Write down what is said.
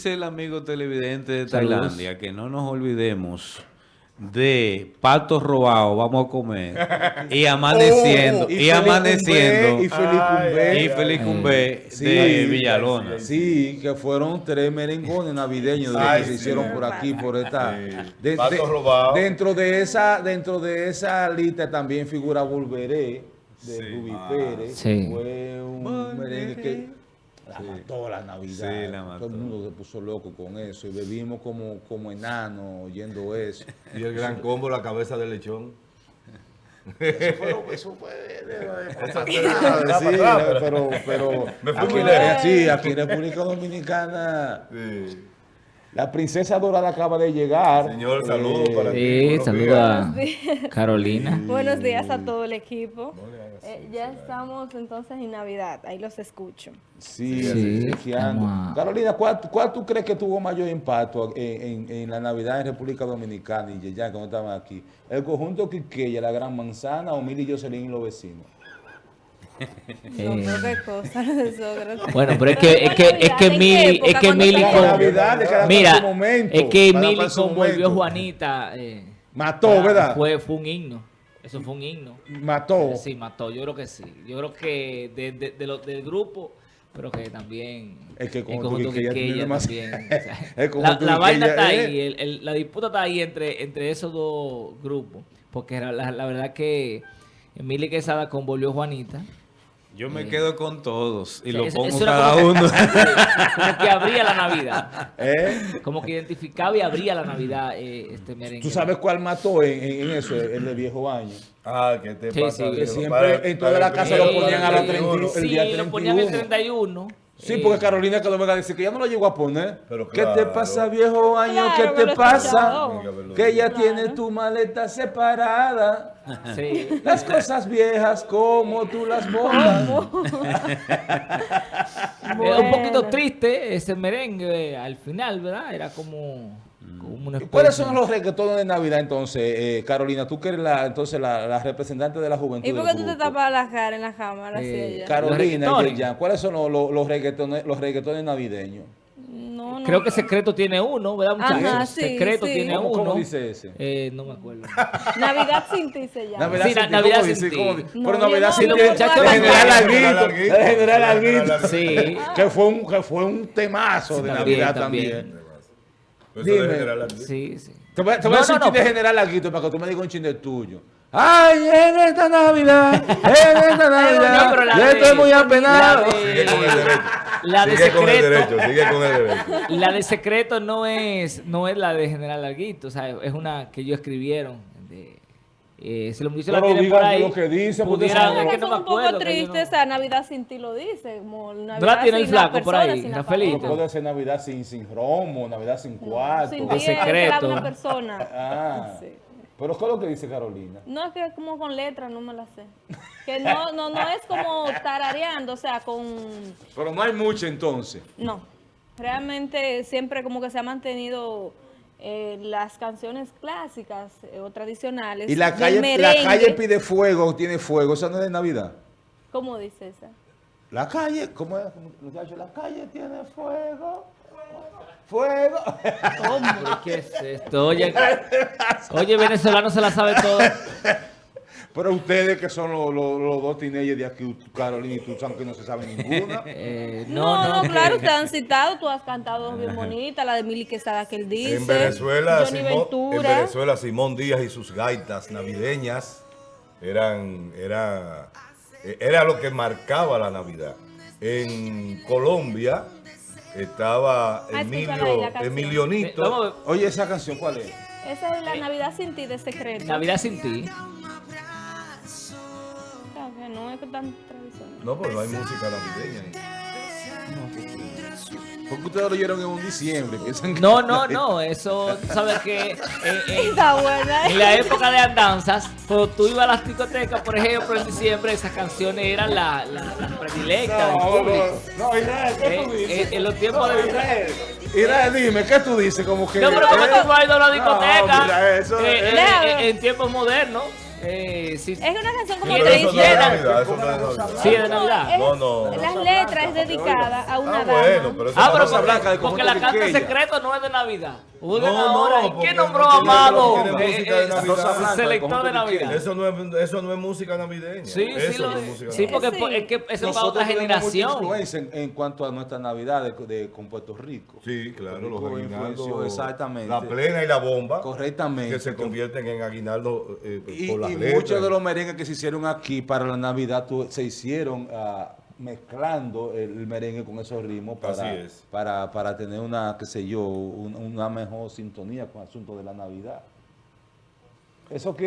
dice el amigo televidente de Tailandia que no nos olvidemos de patos robados, vamos a comer, y amaneciendo, Oh, y, Felipe amaneciendo, Cumbé, y Felipe Ay, Cumbé. y Félix Cumbé Sí, de Villalona. Sí, que fueron tres merengones navideños de los Ay, que se hicieron por aquí, por esta. Sí. Patos robados. Dentro de esa, dentro de esa lista también figura Volveré de Sí. Rubí Ah. Pérez. Sí. Fue un merengue que la Sí. mató la Navidad. Sí, la mató. Todo el mundo se puso loco con eso y bebimos como, como enanos oyendo eso. Y el gran combo, la cabeza de lechón. Eso fue, eso fue pero- pero, pero Me fui aquí, sí, aquí en República Dominicana Sí. la princesa dorada acaba de llegar. Señor, saludos Eh, para ti. Sí, saluda Carolina. Buenos días a todo el equipo. Eh, ya estamos entonces en Navidad, ahí los escucho. Sí, Sí, a- Carolina, ¿cuál, cuál tú crees que tuvo mayor impacto en, en- en la Navidad en República Dominicana y ya cuando estaban aquí? ¿El conjunto Quiqueya, la Gran Manzana o Mili y Jocelyn y los vecinos? No, Eh, cosa. Bueno, pero es que, es que, es que ¿En qué Mili, es que ¿Cuándo Mili mira, momento, es que Mili cual su con volvió momento. Juanita, eh, Mató, ¿verdad? Fue, fue un himno, eso fue un himno. Mató. Sí, mató, yo creo que sí. Yo creo que de, de, de lo- del grupo, pero que también Es que el conjunto tiene más- también. o sea, El la vaina está eh. ahí, el- el- la disputa está ahí entre, entre esos dos grupos, porque la, la verdad que Emily Quesada convolvió Juanita. Yo me quedo con todos y O sea, lo eso- pongo eso cada como que- uno. como que abría la Navidad. ¿Eh? Como que identificaba y abría la Navidad eh, este merengue. ¿Tú sabes cuál mató en, en- eso, el de viejo año? Ah, ¿qué te Sí, pasa? sí, que siempre Para- en toda la casa lo ponían a la el 31. 31. el Sí, día lo ponían el 31. 31. Sí, porque Carolina que lo venga a decir que ya no lo llegó a poner. Pero ¿Qué te claro. pasa, viejo año? Claro, ¿Qué te pasa? escuchado. Que ya Claro. tienes tu maleta separada. Sí. Las cosas viejas como tú las botas. Era un poquito triste ese merengue eh, al final, ¿verdad? Era como, como una ¿Y ¿Cuáles son los reggaetones de Navidad entonces, eh, Carolina? Tú que eres la, entonces la, la representante de la juventud. ¿Y por qué tú te tapas la cara en la cámara Eh? Carolina, ¿cuáles son los, los, los reggaetones, los reggaetones navideños? No. Creo que Secreto tiene uno, ¿verdad, muchachos? Ajá, sí, Secreto sí. tiene ¿Cómo, uno. cómo dice ese? Eh, no me acuerdo. Navidad sin ti se llama. Navidad Sí, sin ti, Navidad ¿cómo sin ti. Pero Navidad no, sin ti, puedo general. Alguito, el general Alguito. Sí. Que fue un, que fue un temazo Sí, de también, Navidad también. de Dime. Sí, sí. Te voy, te voy No, a decir no, un chin no. de general Alguito para que tú me digas un chin de tuyo. Ay, en esta Navidad, en esta Navidad, yo de- estoy muy apenado. La de sigue con el secreto. derecho, sigue con el derecho. La de secreto no es, no es la de General Larguito, o sea, es una que ellos escribieron. De, eh, si los muchachos la Pero tienen por digan ahí, lo que dice, porque pudiera- eso- es que no un poco triste, no- esa Navidad sin ti lo dice, como Navidad la tiene el flaco por ahí, Rafaelito. Puede ser Navidad sin, sin romo, Navidad sin cuarto. Sin De ti es secreto. la una persona. Ah, Sí. Pero ¿qué es lo que dice Carolina? No, es que como con letras no me la sé. Que no, no, no es como tarareando, o sea, con... Pero no hay mucho entonces. No, realmente siempre como que se ha mantenido eh, las canciones clásicas eh, o tradicionales. Y la calle, la calle pide fuego, tiene fuego, eso no es de Navidad. ¿Cómo dice esa? La calle, ¿cómo es, muchachos? La calle tiene fuego. Fuego. Pero, ¿Qué es esto? Oye, oye, venezolano se la sabe todo. Pero ustedes que son los, los- los dos teenagers de aquí, Carolina y tú, saben que no se sabe ninguna. Eh, No, no, claro, te han citado, tú has cantado bien bonita, la de Mili Quesada que él dice. En Venezuela, Simón, en. Venezuela, Simón Díaz y sus gaitas navideñas eran, era, era lo que marcaba la Navidad. En Colombia estaba Ah, Emilio. Eh, Emilionito. ver. Oye, esa canción, ¿cuál es? Esa es la Navidad sin ti de secreto. Navidad sin ti. No es tan tradicional. No, pero no hay música navideña. Porque ustedes lo oyeron en un diciembre. No, no, no, eso, sabes que eh, eh, en la época de andanzas, cuando tú ibas a las discotecas, por ejemplo, en diciembre, esas canciones eran las la, las predilectas del No, público. no, no, Israel, ¿qué tú Eh, dices? eh, en los tiempos de- Israel, Israel, dime, ¿qué tú dices? Como que... No, pero como ¿eh? tú has ido a la discoteca, mira, eso eh, es- eh, eh, en tiempos modernos, Eh, sí. Es una canción como Pero de eso no es de Navidad. Navidad, eso no es de Navidad. Sí, es de Navidad. No, no. Las letras es dedicada a una Ah, dama. bueno, pero eso Ah, pero porque, Blanca porque la carta secreto no es de Navidad. No, no, ¿y ¿qué nombró no Amado? Eh, eh, Blanca, selector de Navidad. Eso no es, eso no es música navideña. Sí, eso sí, lo es música Sí, porque es que eso es para Nosotros otra generación. influencia en, en cuanto a nuestra Navidad de, de- con Puerto Rico. Sí, claro, los Puerto Rico aguinaldos. influenció exactamente. La plena y la bomba. Correctamente. Que se convierten en aguinaldo eh, Y, por las y letras. muchos de los merengues que se hicieron aquí para la Navidad se hicieron ah, mezclando el, merengue con esos ritmos para, es. para, para tener una, qué sé yo, un- una mejor sintonía con el asunto de la Navidad. Eso que...